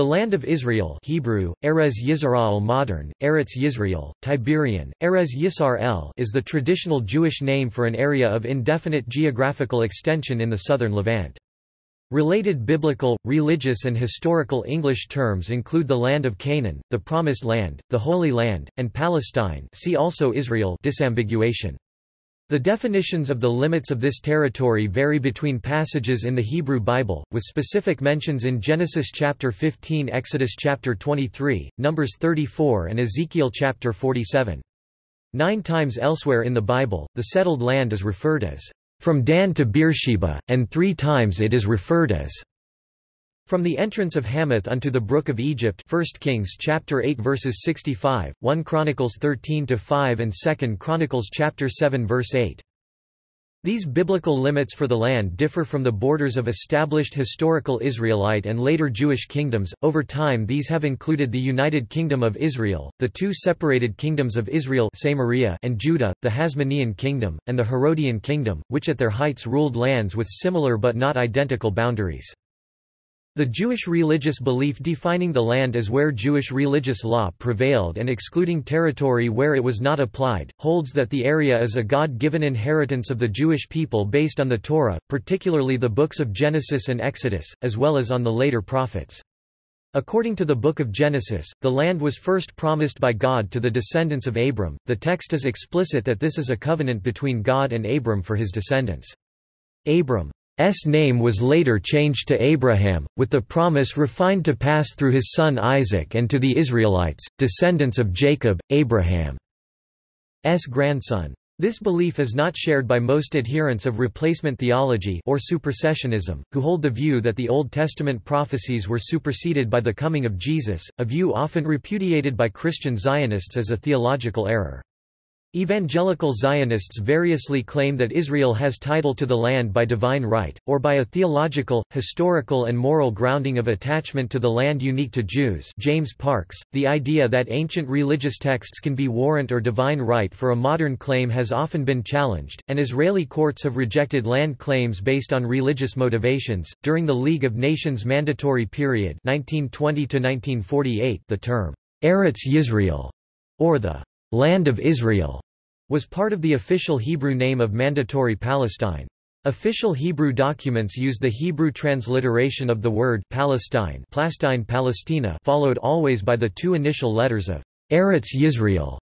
The land of Israel Hebrew, Erez Yisrael modern, Eretz Yisrael, Tiberian, Erez Yisar El is the traditional Jewish name for an area of indefinite geographical extension in the southern Levant. Related biblical, religious and historical English terms include the land of Canaan, the Promised Land, the Holy Land, and Palestine see also Israel disambiguation. The definitions of the limits of this territory vary between passages in the Hebrew Bible, with specific mentions in Genesis chapter 15 Exodus chapter 23, Numbers 34 and Ezekiel chapter 47. Nine times elsewhere in the Bible, the settled land is referred as, "...from Dan to Beersheba, and three times it is referred as from the entrance of Hamath unto the brook of Egypt 1 Kings chapter 8 verses 65, 1 Chronicles 13 to 5 and 2 Chronicles chapter 7 verse 8. These biblical limits for the land differ from the borders of established historical Israelite and later Jewish kingdoms. Over time, these have included the United Kingdom of Israel, the two separated kingdoms of Israel Samaria and Judah, the Hasmonean kingdom, and the Herodian kingdom, which at their heights ruled lands with similar but not identical boundaries. The Jewish religious belief defining the land as where Jewish religious law prevailed and excluding territory where it was not applied, holds that the area is a God-given inheritance of the Jewish people based on the Torah, particularly the books of Genesis and Exodus, as well as on the later prophets. According to the Book of Genesis, the land was first promised by God to the descendants of Abram. The text is explicit that this is a covenant between God and Abram for his descendants. Abram S name was later changed to Abraham, with the promise refined to pass through his son Isaac and to the Israelites, descendants of Jacob, Abraham's grandson. This belief is not shared by most adherents of replacement theology or supersessionism, who hold the view that the Old Testament prophecies were superseded by the coming of Jesus, a view often repudiated by Christian Zionists as a theological error. Evangelical Zionists variously claim that Israel has title to the land by divine right, or by a theological, historical and moral grounding of attachment to the land unique to Jews James Parkes, the idea that ancient religious texts can be warrant or divine right for a modern claim has often been challenged, and Israeli courts have rejected land claims based on religious motivations. During the League of Nations mandatory period 1920 the term, Eretz Yisrael, or the Land of Israel was part of the official Hebrew name of Mandatory Palestine. Official Hebrew documents used the Hebrew transliteration of the word Palestine, Plastine Palestina, followed always by the two initial letters of Eretz Yisrael.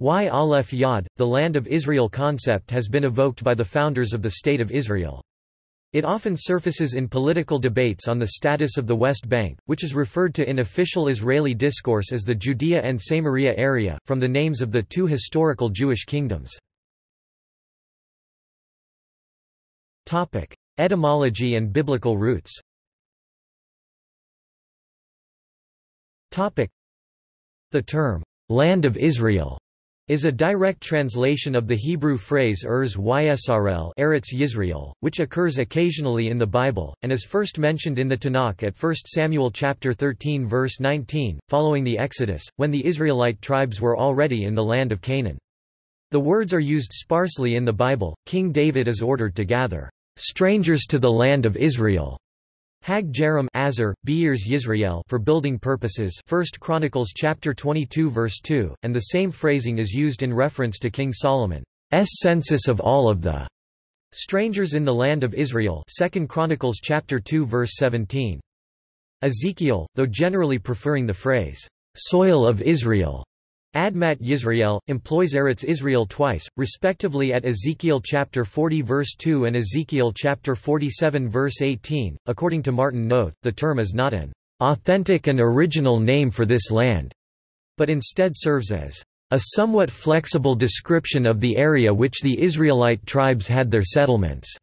Y Aleph Yod, the Land of Israel concept has been evoked by the founders of the State of Israel. It often surfaces in political debates on the status of the West Bank, which is referred to in official Israeli discourse as the Judea and Samaria area, from the names of the two historical Jewish kingdoms. Etymology and biblical roots The term, "'Land of Israel' is a direct translation of the Hebrew phrase Erz Ysrl Eretz Yisrael, which occurs occasionally in the Bible, and is first mentioned in the Tanakh at 1 Samuel chapter 13 verse 19, following the Exodus, when the Israelite tribes were already in the land of Canaan. The words are used sparsely in the Bible. King David is ordered to gather strangers to the land of Israel Hag Jerem Azar, Beers Yisrael for building purposes 1 Chronicles chapter 22 verse 2, and the same phrasing is used in reference to King Solomon's census of all of the strangers in the land of Israel 2 Chronicles chapter 2 verse 17. Ezekiel, though generally preferring the phrase, soil of Israel, Admat Yisrael, employs Eretz Israel twice, respectively at Ezekiel chapter 40 verse 2 and Ezekiel chapter 47 verse 18. According to Martin Noth, the term is not an authentic and original name for this land, but instead serves as a somewhat flexible description of the area which the Israelite tribes had their settlements.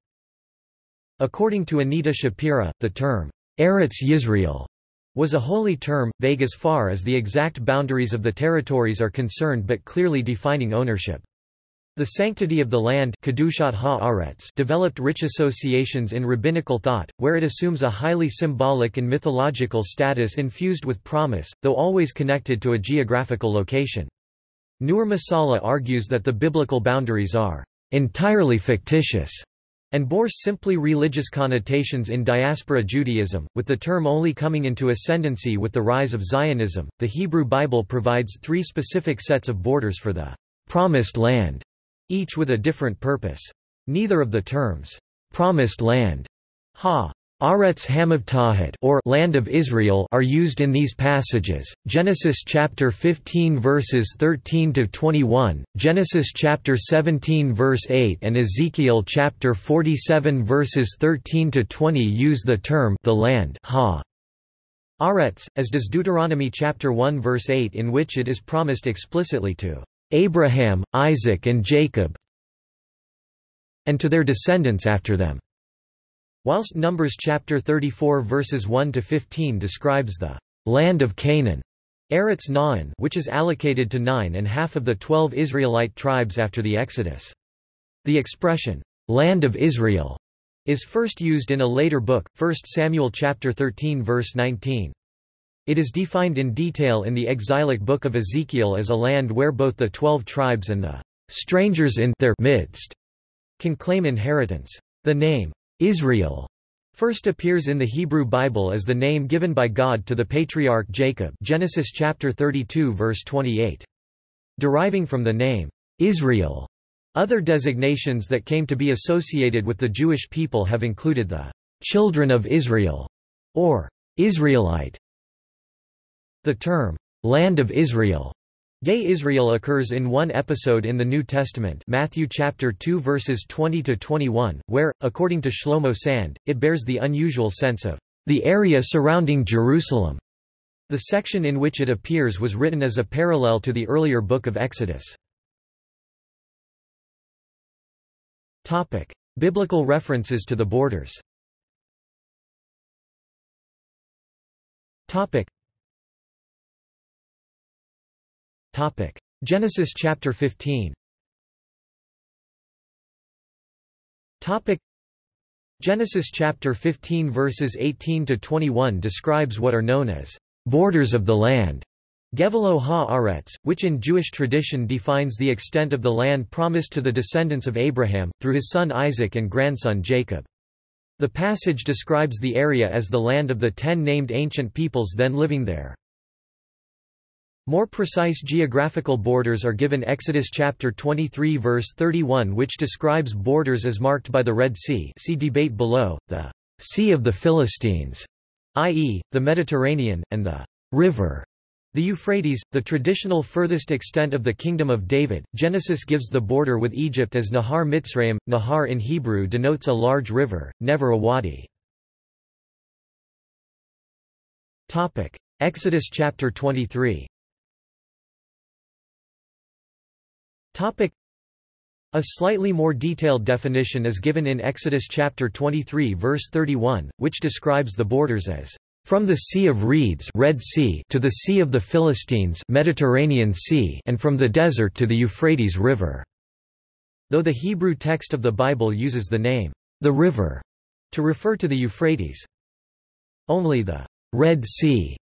According to Anita Shapira, the term Eretz Yisrael was a holy term, vague as far as the exact boundaries of the territories are concerned but clearly defining ownership. The sanctity of the land developed rich associations in rabbinical thought, where it assumes a highly symbolic and mythological status infused with promise, though always connected to a geographical location. Nur Masalha argues that the biblical boundaries are entirely fictitious and bore simply religious connotations in diaspora Judaism, with the term only coming into ascendancy with the rise of Zionism. The Hebrew Bible provides three specific sets of borders for the promised land, each with a different purpose. Neither of the terms promised land, ha Aretz Hamavtahed or Land of Israel are used in these passages. Genesis chapter 15 verses 13 to 21, Genesis chapter 17 verse 8 and Ezekiel chapter 47 verses 13 to 20 use the term the land ha Aretz, as does Deuteronomy chapter 1 verse 8 in which it is promised explicitly to Abraham, Isaac and Jacob and to their descendants after them. Whilst Numbers chapter 34 verses 1 to 15 describes the land of Canaan, Eretz Na'an, which is allocated to nine and half of the twelve Israelite tribes after the Exodus. The expression, land of Israel, is first used in a later book, 1 Samuel chapter 13 verse 19. It is defined in detail in the exilic book of Ezekiel as a land where both the twelve tribes and the strangers in their midst can claim inheritance. The name, Israel first appears in the Hebrew Bible as the name given by God to the patriarch Jacob Genesis chapter 32 verse 28. Deriving from the name Israel, other designations that came to be associated with the Jewish people have included the children of Israel or Israelite. The term land of Israel Gay Israel occurs in one episode in the New Testament Matthew chapter 2 verses 20 to 21 where according to Shlomo Sand it bears the unusual sense of the area surrounding Jerusalem. The section in which it appears was written as a parallel to the earlier book of Exodus. Topic: Biblical references to the borders. Topic: Topic: Genesis chapter 15. Topic: Genesis chapter 15 verses 18 to 21 describes what are known as borders of the land. Gevelo ha-aretz, which in Jewish tradition defines the extent of the land promised to the descendants of Abraham, through his son Isaac and grandson Jacob. The passage describes the area as the land of the ten named ancient peoples then living there. More precise geographical borders are given Exodus chapter 23 verse 31 which describes borders as marked by the Red Sea see debate below, the Sea of the Philistines, i.e., the Mediterranean, and the river, the Euphrates, the traditional furthest extent of the Kingdom of David. Genesis gives the border with Egypt as Nahar Mitzrayim. Nahar in Hebrew denotes a large river, never a wadi. Exodus chapter 23 A slightly more detailed definition is given in Exodus chapter 23 verse 31, which describes the borders as from the Sea of Reeds Red sea to the Sea of the Philistines Mediterranean sea and from the desert to the Euphrates River. Though the Hebrew text of the Bible uses the name, the river, to refer to the Euphrates. Only the Red Sea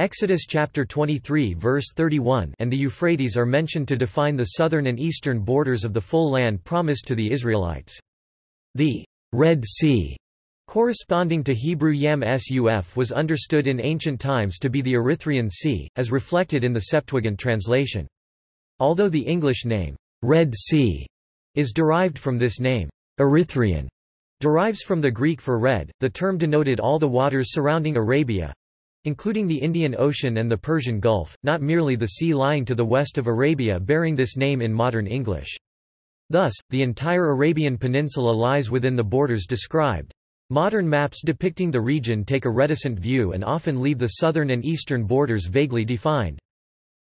Exodus chapter 23 verse 31 and the Euphrates are mentioned to define the southern and eastern borders of the full land promised to the Israelites. The Red Sea corresponding to Hebrew Yam Suf was understood in ancient times to be the Erythraean Sea, as reflected in the Septuagint translation. Although the English name, Red Sea, is derived from this name, Erythraean, derives from the Greek for red, the term denoted all the waters surrounding Arabia, including the Indian Ocean and the Persian Gulf, not merely the sea lying to the west of Arabia bearing this name in modern English. Thus, the entire Arabian Peninsula lies within the borders described. Modern maps depicting the region take a reticent view and often leave the southern and eastern borders vaguely defined.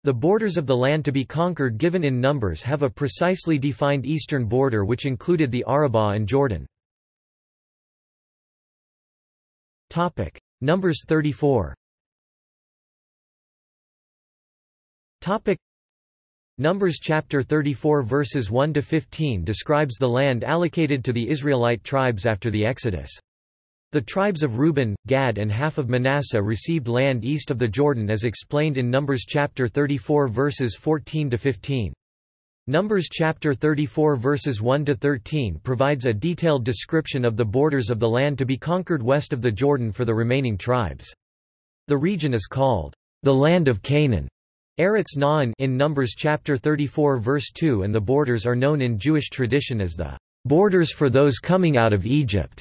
The borders of the land to be conquered given in numbers have a precisely defined eastern border which included the Arabah and Jordan. Numbers 34 Topic Numbers chapter 34 verses 1 to 15 describes the land allocated to the Israelite tribes after the Exodus. The tribes of Reuben, Gad and half of Manasseh received land east of the Jordan as explained in Numbers chapter 34 verses 14 to 15. Numbers chapter 34 verses 1 to 13 provides a detailed description of the borders of the land to be conquered west of the Jordan for the remaining tribes. The region is called the land of Canaan. Eretz Na'an in Numbers chapter 34 verse 2 and the borders are known in Jewish tradition as the borders for those coming out of Egypt.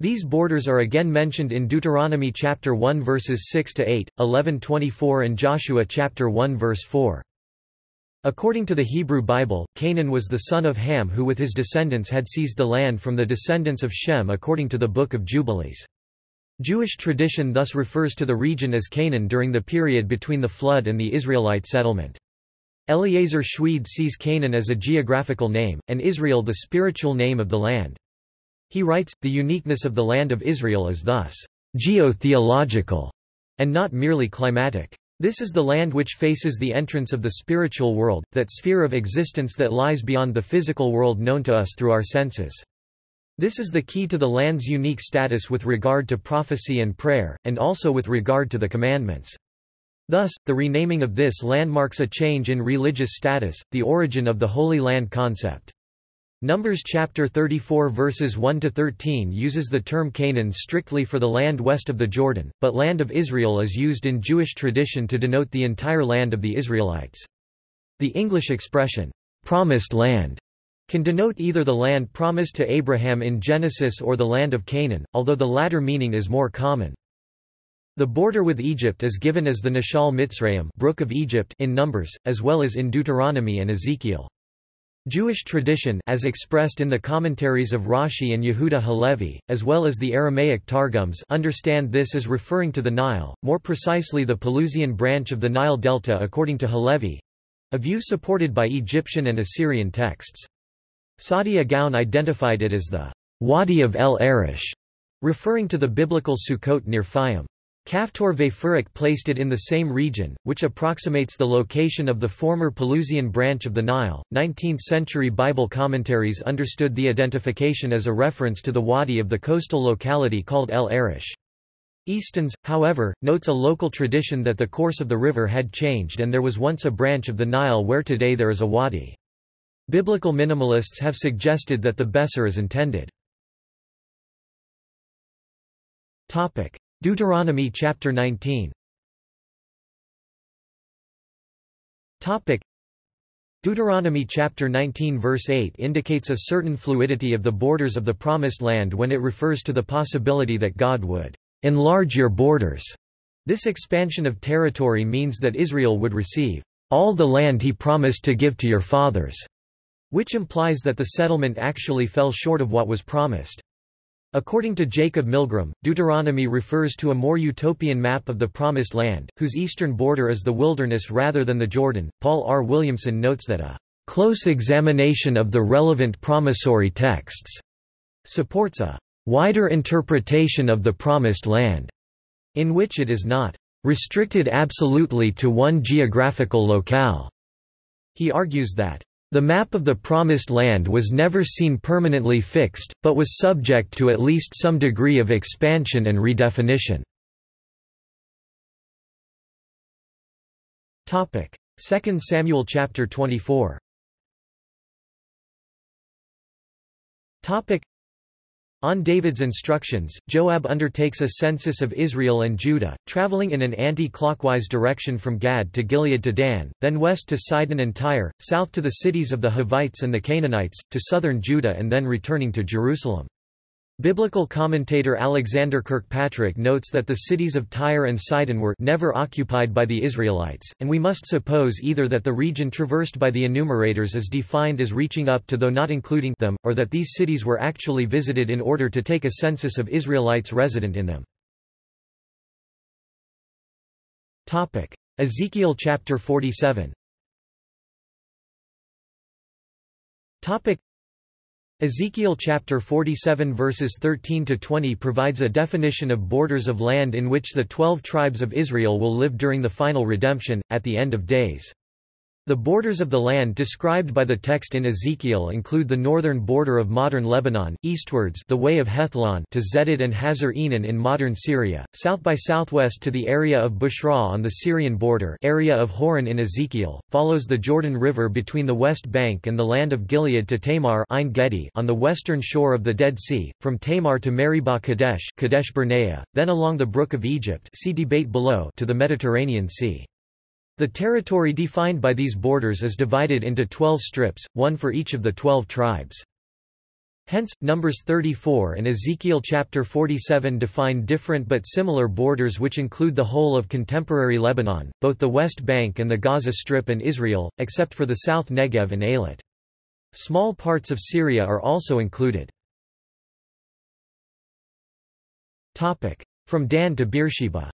These borders are again mentioned in Deuteronomy chapter 1 verses 6 to 8, 11:24 and Joshua chapter 1 verse 4. According to the Hebrew Bible, Canaan was the son of Ham who with his descendants had seized the land from the descendants of Shem according to the Book of Jubilees. Jewish tradition thus refers to the region as Canaan during the period between the flood and the Israelite settlement. Eliezer Schweid sees Canaan as a geographical name, and Israel the spiritual name of the land. He writes, the uniqueness of the land of Israel is thus geotheological, and not merely climatic. This is the land which faces the entrance of the spiritual world, that sphere of existence that lies beyond the physical world known to us through our senses. This is the key to the land's unique status with regard to prophecy and prayer, and also with regard to the commandments. Thus, the renaming of this land marks a change in religious status, the origin of the Holy Land concept. Numbers chapter 34 verses 1 to 13 uses the term Canaan strictly for the land west of the Jordan, but land of Israel is used in Jewish tradition to denote the entire land of the Israelites. The English expression promised land can denote either the land promised to Abraham in Genesis or the land of Canaan, although the latter meaning is more common. The border with Egypt is given as the Nachal Mitzrayim Brook of Egypt in Numbers, as well as in Deuteronomy and Ezekiel. Jewish tradition as expressed in the commentaries of Rashi and Yehuda Halevi, as well as the Aramaic Targums understand this as referring to the Nile, more precisely the Pelusian branch of the Nile Delta according to Halevi—a view supported by Egyptian and Assyrian texts. Saadia Gaon identified it as the Wadi of El Arish, referring to the biblical Sukkot near Fayum. Kaftor Veifurik placed it in the same region, which approximates the location of the former Pelusian branch of the Nile. 19th century Bible commentaries understood the identification as a reference to the wadi of the coastal locality called El Arish. Easton's, however, notes a local tradition that the course of the river had changed and there was once a branch of the Nile where today there is a wadi. Biblical minimalists have suggested that the Besor is intended. Deuteronomy chapter 19 Deuteronomy chapter 19 verse 8 indicates a certain fluidity of the borders of the promised land when it refers to the possibility that God would enlarge your borders. This expansion of territory means that Israel would receive all the land he promised to give to your fathers, which implies that the settlement actually fell short of what was promised. According to Jacob Milgrom, Deuteronomy refers to a more utopian map of the Promised Land, whose eastern border is the wilderness rather than the Jordan. Paul R. Williamson notes that a close examination of the relevant promissory texts supports a wider interpretation of the Promised Land, in which it is not restricted absolutely to one geographical locale. He argues that the map of the Promised Land was never seen permanently fixed, but was subject to at least some degree of expansion and redefinition. Topic: 2 Samuel chapter 24 on David's instructions, Joab undertakes a census of Israel and Judah, traveling in an anti-clockwise direction from Gad to Gilead to Dan, then west to Sidon and Tyre, south to the cities of the Hivites and the Canaanites, to southern Judah and then returning to Jerusalem. Biblical commentator Alexander Kirkpatrick notes that the cities of Tyre and Sidon were never occupied by the Israelites, and we must suppose either that the region traversed by the enumerators is defined as reaching up to though not including them, or that these cities were actually visited in order to take a census of Israelites resident in them. Ezekiel chapter 47 Ezekiel chapter 47 verses 13 to 20 provides a definition of borders of land in which the 12 tribes of Israel will live during the final redemption at the end of days. The borders of the land described by the text in Ezekiel include the northern border of modern Lebanon, eastwards the Way of Hethlon to Zedad and Hazar Enan in modern Syria, south by southwest to the area of Bushra on the Syrian border area of Horon in Ezekiel, follows the Jordan River between the West Bank and the land of Gilead to Tamar on the western shore of the Dead Sea, from Tamar to Meribah Kadesh, Kadesh Barnea, then along the Brook of Egypt see debate below to the Mediterranean Sea. The territory defined by these borders is divided into twelve strips, one for each of the twelve tribes. Hence, Numbers 34 and Ezekiel chapter 47 define different but similar borders which include the whole of contemporary Lebanon, both the West Bank and the Gaza Strip and Israel, except for the South Negev and Eilat. Small parts of Syria are also included. From Dan to Beersheba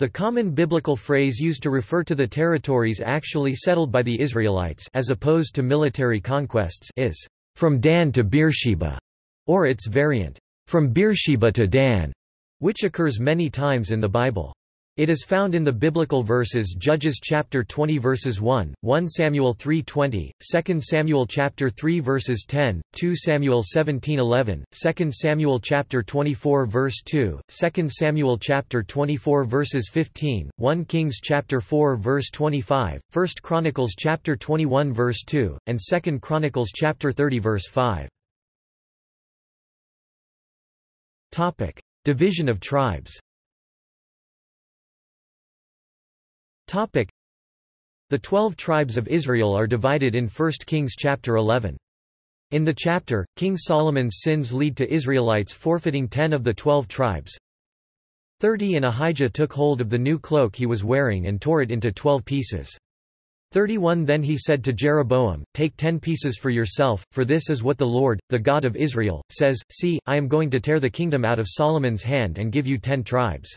the common biblical phrase used to refer to the territories actually settled by the Israelites as opposed to military conquests is, "...from Dan to Beersheba", or its variant, "...from Beersheba to Dan", which occurs many times in the Bible. It is found in the biblical verses Judges chapter 20 verses 1, 1 Samuel 3:20, 2 Samuel chapter 3 verses 10, 2 Samuel 17:11, 2 Samuel chapter 24 verse 2, 2 Samuel chapter 24 verses 15, 1 Kings chapter 4 verse 25, 1 Chronicles chapter 21 verse 2, and 2 Chronicles chapter 30 verse 5. Topic: Division of tribes. The twelve tribes of Israel are divided in 1 Kings chapter 11. In the chapter, King Solomon's sins lead to Israelites forfeiting ten of the twelve tribes. Thirty and Ahijah took hold of the new cloak he was wearing and tore it into twelve pieces. 31 Then he said to Jeroboam, Take ten pieces for yourself, for this is what the Lord, the God of Israel, says, See, I am going to tear the kingdom out of Solomon's hand and give you ten tribes.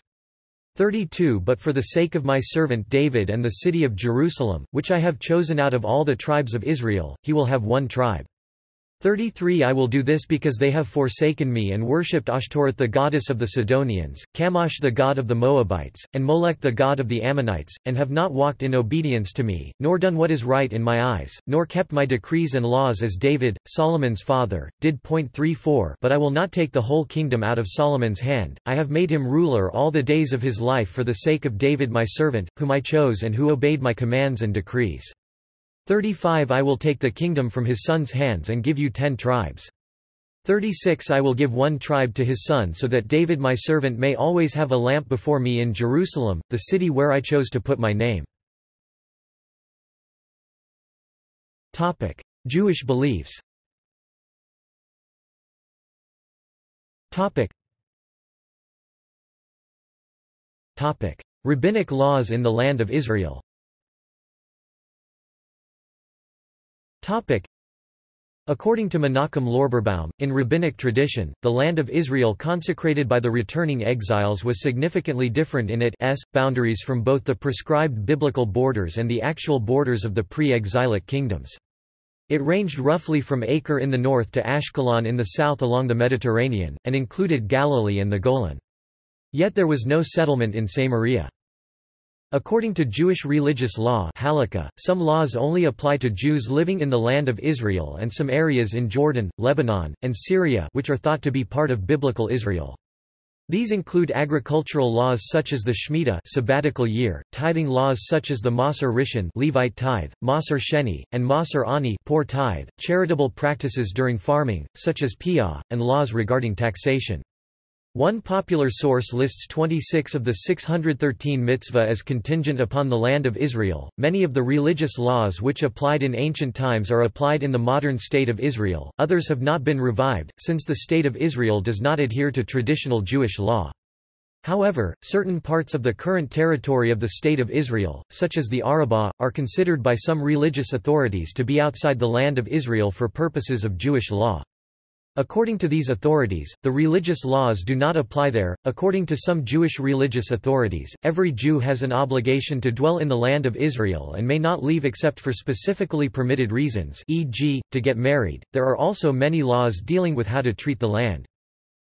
32 But for the sake of my servant David and the city of Jerusalem, which I have chosen out of all the tribes of Israel, he will have one tribe. 33 I will do this because they have forsaken me and worshipped Ashtoreth the goddess of the Sidonians, Chemosh the god of the Moabites, and Molech the god of the Ammonites, and have not walked in obedience to me, nor done what is right in my eyes, nor kept my decrees and laws as David, Solomon's father, did. Point 34 But I will not take the whole kingdom out of Solomon's hand, I have made him ruler all the days of his life for the sake of David my servant, whom I chose and who obeyed my commands and decrees. 35 I will take the kingdom from his son's hands and give you ten tribes. 36 I will give one tribe to his son so that David my servant may always have a lamp before me in Jerusalem, the city where I chose to put my name. Jewish beliefs. Rabbinic laws in the Land of Israel According to Menachem Lorberbaum, in rabbinic tradition, the land of Israel consecrated by the returning exiles was significantly different in its boundaries from both the prescribed biblical borders and the actual borders of the pre-exilic kingdoms. It ranged roughly from Acre in the north to Ashkelon in the south along the Mediterranean, and included Galilee and the Golan. Yet there was no settlement in Samaria. According to Jewish religious law halakha, some laws only apply to Jews living in the land of Israel and some areas in Jordan, Lebanon, and Syria which are thought to be part of biblical Israel. These include agricultural laws such as the Shemitah sabbatical year, tithing laws such as the Maser Rishon Levite tithe, Maser Sheni, and Maser Ani poor tithe, charitable practices during farming, such as piyah, and laws regarding taxation. One popular source lists 26 of the 613 mitzvah as contingent upon the land of Israel. Many of the religious laws which applied in ancient times are applied in the modern state of Israel, others have not been revived, since the state of Israel does not adhere to traditional Jewish law. However, certain parts of the current territory of the State of Israel, such as the Arabah, are considered by some religious authorities to be outside the land of Israel for purposes of Jewish law. According to these authorities, the religious laws do not apply there. According to some Jewish religious authorities, every Jew has an obligation to dwell in the land of Israel and may not leave except for specifically permitted reasons, e.g., to get married. There are also many laws dealing with how to treat the land.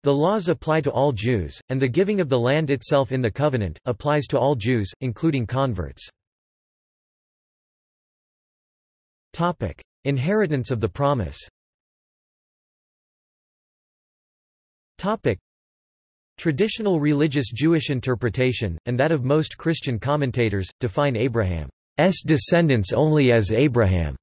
The laws apply to all Jews, and the giving of the land itself in the covenant, applies to all Jews, including converts. Topic: Inheritance of the promise Traditional religious Jewish interpretation, and that of most Christian commentators, define Abraham's descendants only as Abraham's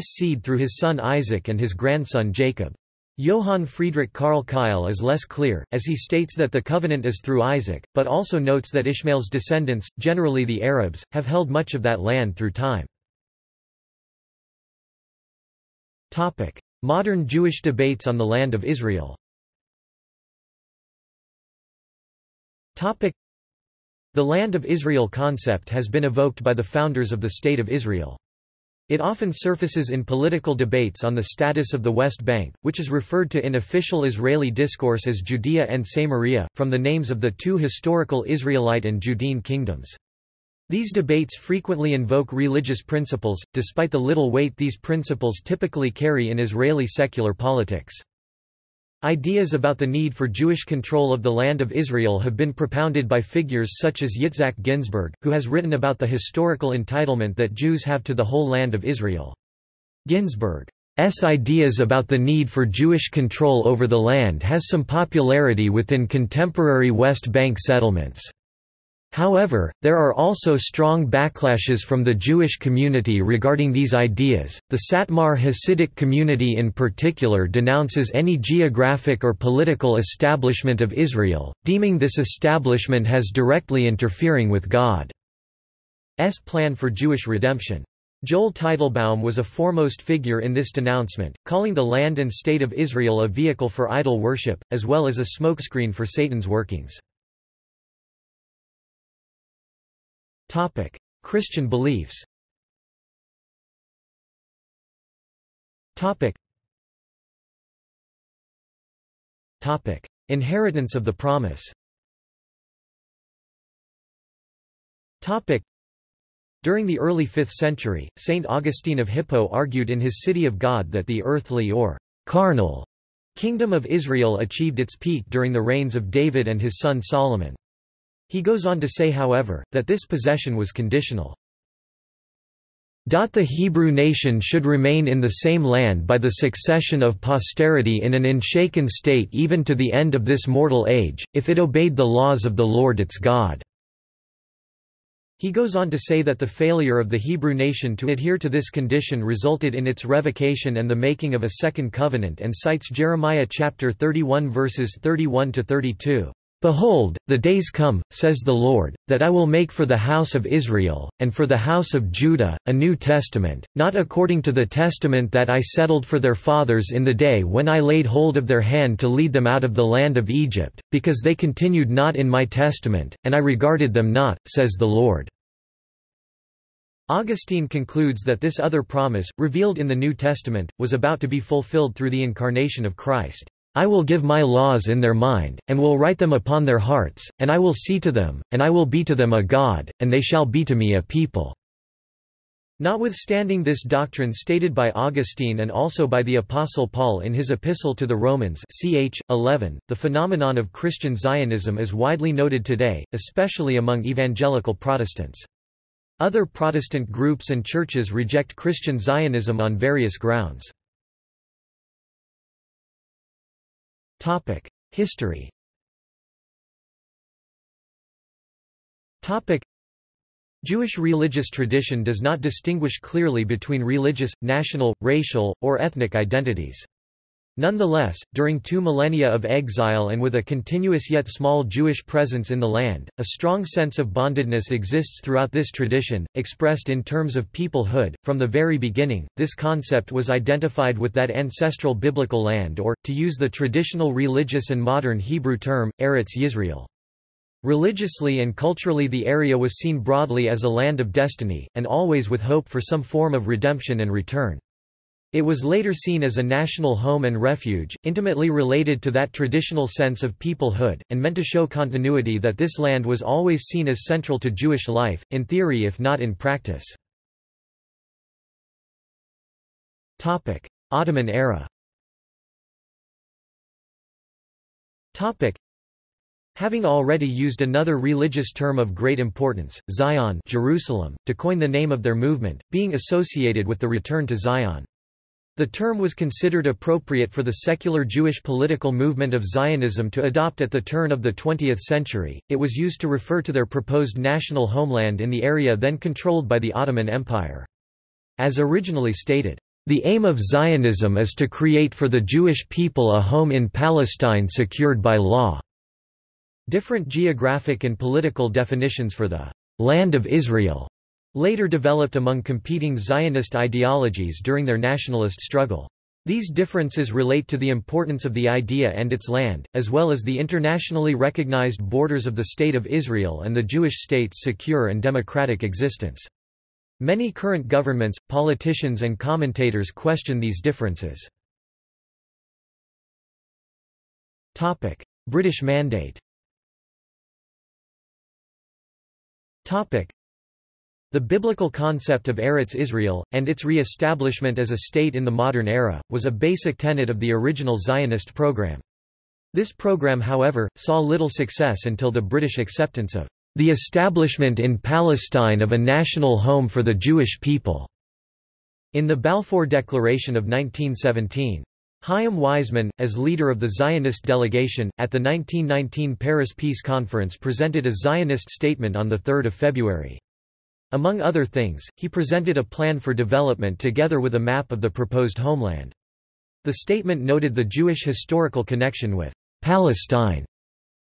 seed through his son Isaac and his grandson Jacob. Johann Friedrich Karl Keil is less clear, as he states that the covenant is through Isaac, but also notes that Ishmael's descendants, generally the Arabs, have held much of that land through time. Modern Jewish debates on the land of Israel The Land of Israel concept has been evoked by the founders of the State of Israel. It often surfaces in political debates on the status of the West Bank, which is referred to in official Israeli discourse as Judea and Samaria, from the names of the two historical Israelite and Judean kingdoms. These debates frequently invoke religious principles, despite the little weight these principles typically carry in Israeli secular politics. Ideas about the need for Jewish control of the land of Israel have been propounded by figures such as Yitzhak Ginsburg, who has written about the historical entitlement that Jews have to the whole land of Israel. Ginsburg's ideas about the need for Jewish control over the land has some popularity within contemporary West Bank settlements. However, there are also strong backlashes from the Jewish community regarding these ideas. The Satmar Hasidic community in particular denounces any geographic or political establishment of Israel, deeming this establishment has directly interfering with God's plan for Jewish redemption. Joel Teitelbaum was a foremost figure in this denouncement, calling the land and state of Israel a vehicle for idol worship, as well as a smokescreen for Satan's workings. Christian beliefs Topic: Inheritance of the promise Topic. During the early 5th century, Saint Augustine of Hippo argued in his City of God that the earthly or carnal kingdom of Israel achieved its peak during the reigns of David and his son Solomon. He goes on to say however, that this possession was conditional. The Hebrew nation should remain in the same land by the succession of posterity in an unshaken state even to the end of this mortal age, if it obeyed the laws of the Lord its God. He goes on to say that the failure of the Hebrew nation to adhere to this condition resulted in its revocation and the making of a second covenant and cites Jeremiah chapter 31 verses 31 to 32. Behold, the days come, says the Lord, that I will make for the house of Israel, and for the house of Judah, a new testament, not according to the testament that I settled for their fathers in the day when I laid hold of their hand to lead them out of the land of Egypt, because they continued not in my testament, and I regarded them not, says the Lord. Augustine concludes that this other promise, revealed in the New Testament, was about to be fulfilled through the incarnation of Christ. I will give my laws in their mind, and will write them upon their hearts, and I will see to them, and I will be to them a God, and they shall be to me a people." Notwithstanding this doctrine stated by Augustine and also by the Apostle Paul in his Epistle to the Romans ch. 11, the phenomenon of Christian Zionism is widely noted today, especially among evangelical Protestants. Other Protestant groups and churches reject Christian Zionism on various grounds. History. Jewish religious tradition does not distinguish clearly between religious, national, racial, or ethnic identities. Nonetheless, during two millennia of exile and with a continuous yet small Jewish presence in the land, a strong sense of bondedness exists throughout this tradition, expressed in terms of peoplehood. From the very beginning, this concept was identified with that ancestral biblical land or, to use the traditional religious and modern Hebrew term, Eretz Yisrael. Religiously and culturally the area was seen broadly as a land of destiny, and always with hope for some form of redemption and return. It was later seen as a national home and refuge, intimately related to that traditional sense of peoplehood, and meant to show continuity that this land was always seen as central to Jewish life, in theory if not in practice. Ottoman era Having already used another religious term of great importance, Zion Jerusalem, to coin the name of their movement, being associated with the return to Zion. The term was considered appropriate for the secular Jewish political movement of Zionism to adopt at the turn of the 20th century. It was used to refer to their proposed national homeland in the area then controlled by the Ottoman Empire. As originally stated, the aim of Zionism is to create for the Jewish people a home in Palestine secured by law. Different geographic and political definitions for the «land of Israel» later developed among competing Zionist ideologies during their nationalist struggle. These differences relate to the importance of the idea and its land, as well as the internationally recognized borders of the State of Israel and the Jewish state's secure and democratic existence. Many current governments, politicians and commentators question these differences. British Mandate The biblical concept of Eretz Israel, and its re-establishment as a state in the modern era, was a basic tenet of the original Zionist program. This program however, saw little success until the British acceptance of the establishment in Palestine of a national home for the Jewish people in the Balfour Declaration of 1917. Chaim Weizmann, as leader of the Zionist delegation, at the 1919 Paris Peace Conference presented a Zionist statement on 3 February. Among other things, he presented a plan for development together with a map of the proposed homeland. The statement noted the Jewish historical connection with Palestine.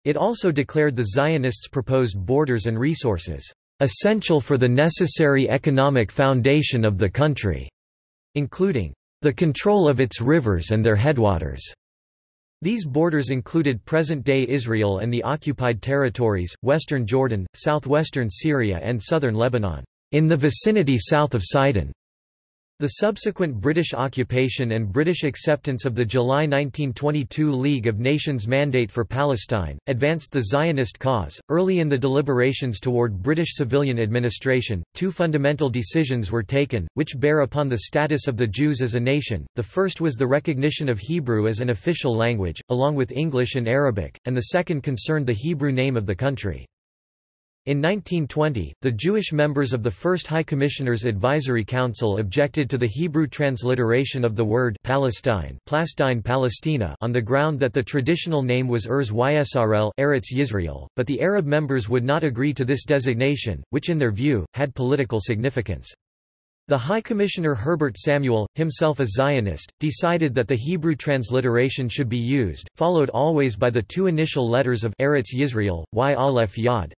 It also declared the Zionists' proposed borders and resources, "...essential for the necessary economic foundation of the country", including the control of its rivers and their headwaters. These borders included present-day Israel and the occupied territories, western Jordan, southwestern Syria and southern Lebanon, in the vicinity south of Sidon. The subsequent British occupation and British acceptance of the July 1922 League of Nations mandate for Palestine advanced the Zionist cause. Early in the deliberations toward British civilian administration, two fundamental decisions were taken, which bear upon the status of the Jews as a nation. The first was the recognition of Hebrew as an official language, along with English and Arabic, and the second concerned the Hebrew name of the country. In 1920, the Jewish members of the First High Commissioner's Advisory Council objected to the Hebrew transliteration of the word Palestine, Plastine Palestina on the ground that the traditional name was Erz Ysrl Eretz Yisrael, but the Arab members would not agree to this designation, which in their view, had political significance. The High Commissioner Herbert Samuel, himself a Zionist, decided that the Hebrew transliteration should be used, followed always by the two initial letters of Eretz Yisrael, Y Aleph Yod,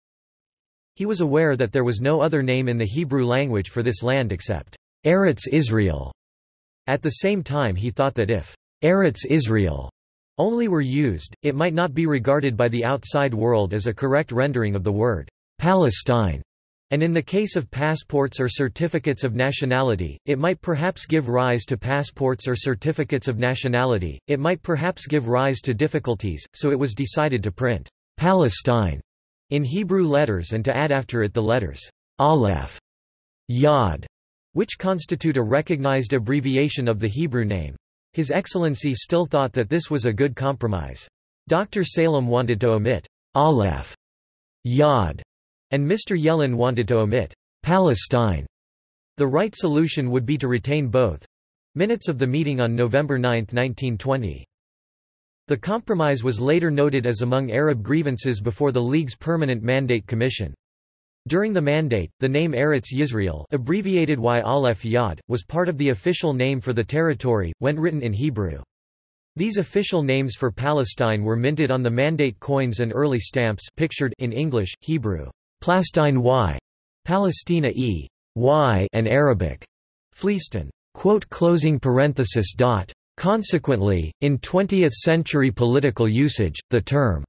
he was aware that there was no other name in the Hebrew language for this land except Eretz Israel. At the same time he thought that if Eretz Israel only were used, it might not be regarded by the outside world as a correct rendering of the word Palestine. And in the case of passports or certificates of nationality, it might perhaps give rise to passports or certificates of nationality, it might perhaps give rise to difficulties, so it was decided to print Palestine in Hebrew letters and to add after it the letters Aleph, Yod, which constitute a recognized abbreviation of the Hebrew name. His Excellency still thought that this was a good compromise. Dr. Salem wanted to omit Aleph, Yod, and Mr. Yellin wanted to omit Palestine. The right solution would be to retain both. Minutes of the meeting on November 9, 1920. The compromise was later noted as among Arab grievances before the League's Permanent Mandate Commission. During the mandate, the name Eretz Yisrael abbreviated Y Yod, was part of the official name for the territory, when written in Hebrew. These official names for Palestine were minted on the mandate coins and early stamps pictured in English, Hebrew, Plastine Y, Palestina E, Y and Arabic, Fleiston. Quote closing parenthesis dot. Consequently, in 20th-century political usage, the term,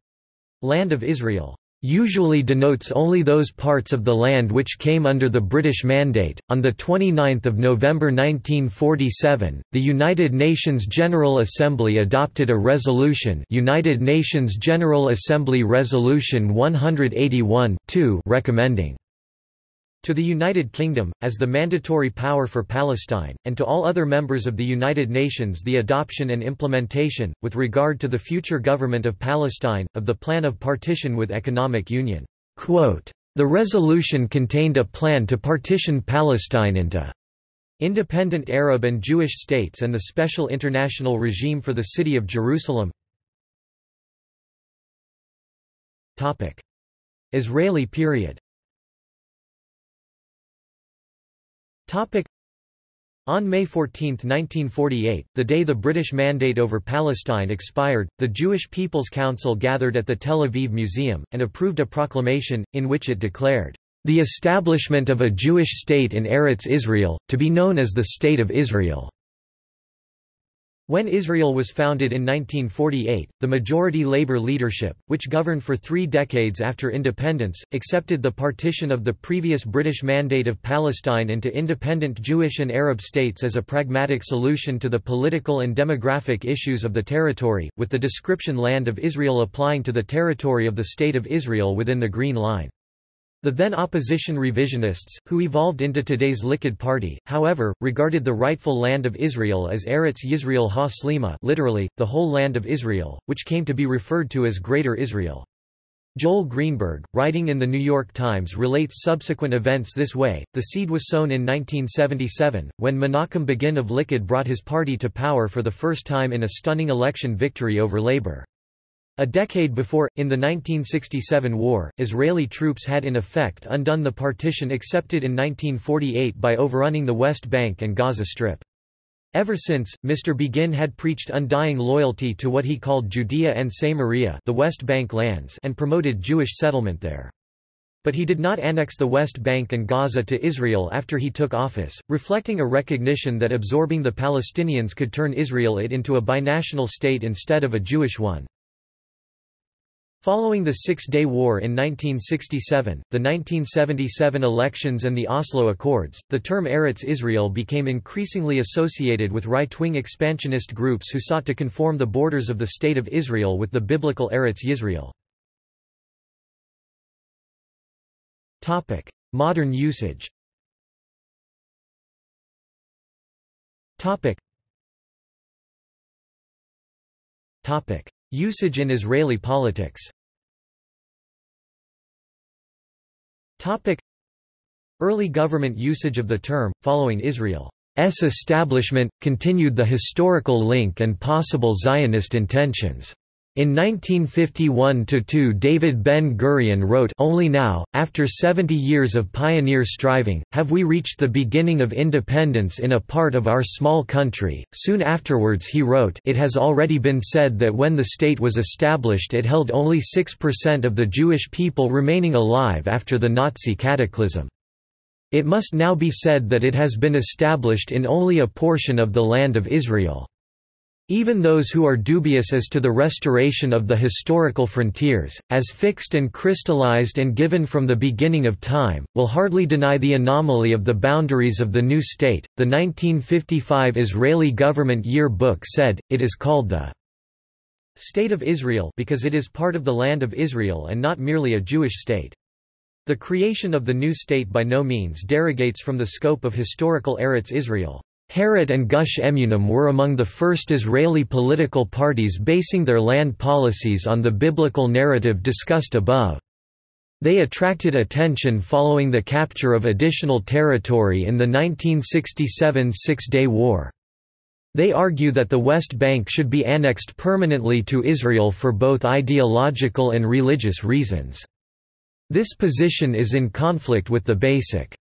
"'Land of Israel' usually denotes only those parts of the land which came under the British Mandate. On the 29th of November 1947, the United Nations General Assembly adopted a resolution, United Nations General Assembly Resolution 181 recommending to the United Kingdom, as the mandatory power for Palestine, and to all other members of the United Nations the adoption and implementation, with regard to the future government of Palestine, of the Plan of Partition with Economic Union. Quote, the resolution contained a plan to partition Palestine into independent Arab and Jewish states and the special international regime for the city of Jerusalem. Topic. Israeli period on May 14, 1948, the day the British Mandate over Palestine expired, the Jewish People's Council gathered at the Tel Aviv Museum, and approved a proclamation, in which it declared, "...the establishment of a Jewish state in Eretz Israel, to be known as the State of Israel." When Israel was founded in 1948, the majority labor leadership, which governed for three decades after independence, accepted the partition of the previous British Mandate of Palestine into independent Jewish and Arab states as a pragmatic solution to the political and demographic issues of the territory, with the description Land of Israel applying to the territory of the State of Israel within the Green Line. The then opposition revisionists, who evolved into today's Likud party, however, regarded the rightful land of Israel as Eretz Yisrael ha literally, the whole land of Israel, which came to be referred to as Greater Israel. Joel Greenberg, writing in The New York Times relates subsequent events this way, the seed was sown in 1977, when Menachem Begin of Likud brought his party to power for the first time in a stunning election victory over Labour. A decade before, in the 1967 war, Israeli troops had in effect undone the partition accepted in 1948 by overrunning the West Bank and Gaza Strip. Ever since, Mr. Begin had preached undying loyalty to what he called Judea and Samaria the West Bank lands and promoted Jewish settlement there. But he did not annex the West Bank and Gaza to Israel after he took office, reflecting a recognition that absorbing the Palestinians could turn Israel it into a binational state instead of a Jewish one. Following the Six-Day War in 1967, the 1977 elections and the Oslo Accords, the term Eretz Israel became increasingly associated with right-wing expansionist groups who sought to conform the borders of the State of Israel with the biblical Eretz Yisrael. Modern usage Usage in Israeli politics Early government usage of the term, following Israel's establishment, continued the historical link and possible Zionist intentions. In 1951–2 David Ben-Gurion wrote Only now, after 70 years of pioneer striving, have we reached the beginning of independence in a part of our small country. Soon afterwards he wrote It has already been said that when the state was established it held only 6% of the Jewish people remaining alive after the Nazi cataclysm. It must now be said that it has been established in only a portion of the land of Israel. Even those who are dubious as to the restoration of the historical frontiers, as fixed and crystallized and given from the beginning of time, will hardly deny the anomaly of the boundaries of the new state. The 1955 Israeli government year book said, it is called the State of Israel because it is part of the land of Israel and not merely a Jewish state. The creation of the new state by no means derogates from the scope of historical Eretz Israel. Herut and Gush Emunim were among the first Israeli political parties basing their land policies on the biblical narrative discussed above. They attracted attention following the capture of additional territory in the 1967 Six-Day War. They argue that the West Bank should be annexed permanently to Israel for both ideological and religious reasons. This position is in conflict with the basic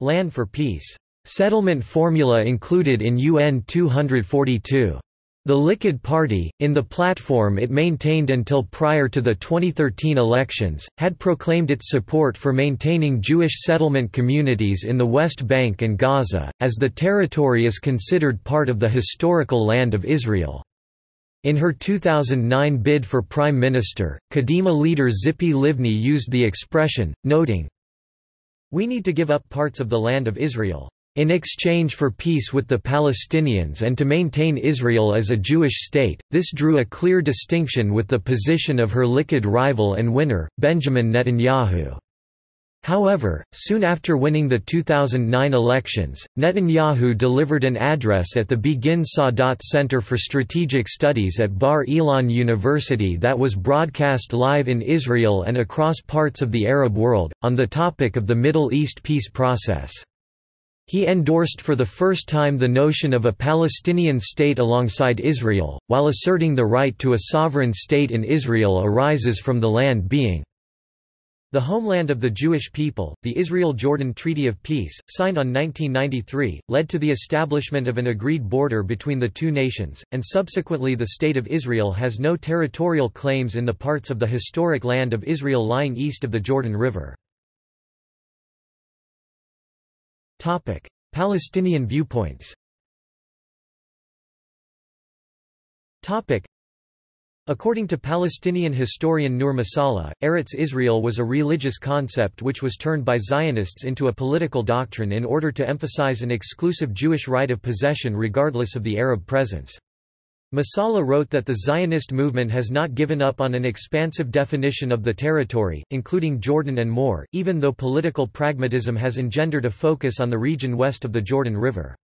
land for peace Settlement formula included in UN 242. The Likud Party, in the platform it maintained until prior to the 2013 elections, had proclaimed its support for maintaining Jewish settlement communities in the West Bank and Gaza, as the territory is considered part of the historical land of Israel. In her 2009 bid for prime minister, Kadima leader Tzipi Livni used the expression, noting, We need to give up parts of the land of Israel. In exchange for peace with the Palestinians and to maintain Israel as a Jewish state, this drew a clear distinction with the position of her Likud rival and winner, Benjamin Netanyahu. However, soon after winning the 2009 elections, Netanyahu delivered an address at the Begin Sadat Center for Strategic Studies at Bar Ilan University that was broadcast live in Israel and across parts of the Arab world, on the topic of the Middle East peace process. He endorsed for the first time the notion of a Palestinian state alongside Israel, while asserting the right to a sovereign state in Israel arises from the land being the homeland of the Jewish people, the Israel-Jordan Treaty of Peace, signed on 1993, led to the establishment of an agreed border between the two nations, and subsequently the State of Israel has no territorial claims in the parts of the historic land of Israel lying east of the Jordan River. Palestinian viewpoints. Topic: According to Palestinian historian Nur Masalha, Eretz Israel was a religious concept which was turned by Zionists into a political doctrine in order to emphasize an exclusive Jewish right of possession regardless of the Arab presence. Masalha wrote that the Zionist movement has not given up on an expansive definition of the territory, including Jordan and more, even though political pragmatism has engendered a focus on the region west of the Jordan River.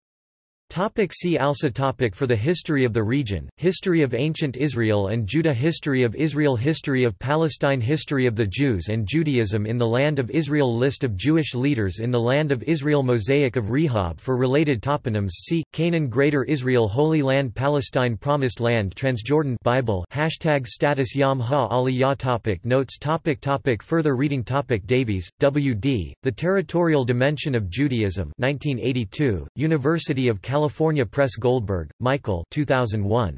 Topic see also topic For the history of the region, History of ancient Israel and Judah History of Israel History of Palestine History of the Jews and Judaism in the Land of Israel List of Jewish leaders in the Land of Israel Mosaic of Rehob For related toponyms see, Canaan Greater Israel Holy Land Palestine Promised Land Transjordan Bible Hashtag status Yam Ha Aliyah topic Notes topic topic Further reading topic Davies, W. D., The Territorial Dimension of Judaism 1982, University of California California Press Goldberg, Michael 2001.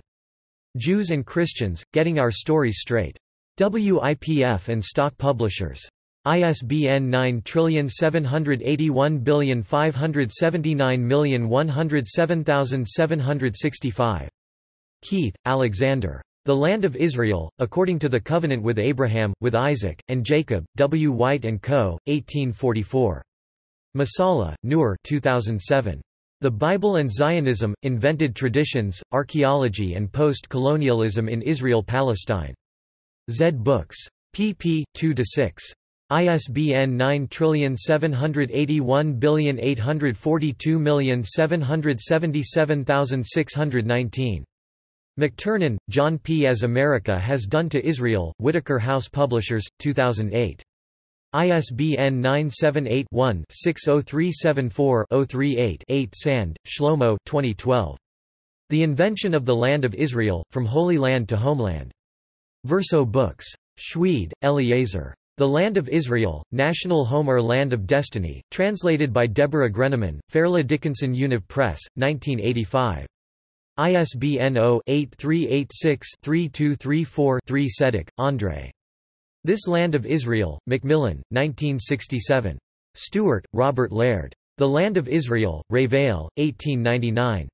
Jews and Christians, Getting Our Stories Straight. WIPF and Stock Publishers. ISBN 9781579107765. Keith, Alexander. The Land of Israel, According to the Covenant with Abraham, with Isaac, and Jacob, W. White & Co., 1844. Masalha, Nur 2007. The Bible and Zionism, Invented Traditions, Archaeology and Post-Colonialism in Israel-Palestine. Zed Books. pp. 2–6. ISBN 9781842777619. McTernan, John P. As America Has Done to Israel, Whitaker House Publishers, 2008. ISBN 978-1-60374-038-8 Sand, Shlomo 2012. The Invention of the Land of Israel, From Holy Land to Homeland. Verso Books. Schweid, Eliezer. The Land of Israel, National Home or Land of Destiny, translated by Deborah Greniman, Fairleigh Dickinson Univ Press, 1985. ISBN 0-8386-3234-3 Sedek, Andre. This Land of Israel, Macmillan, 1967. Stewart, Robert Laird. The Land of Israel, Revell, 1899.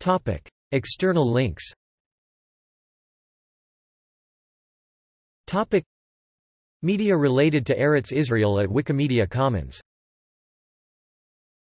Topic. External links Topic. Media related to Eretz Israel at Wikimedia Commons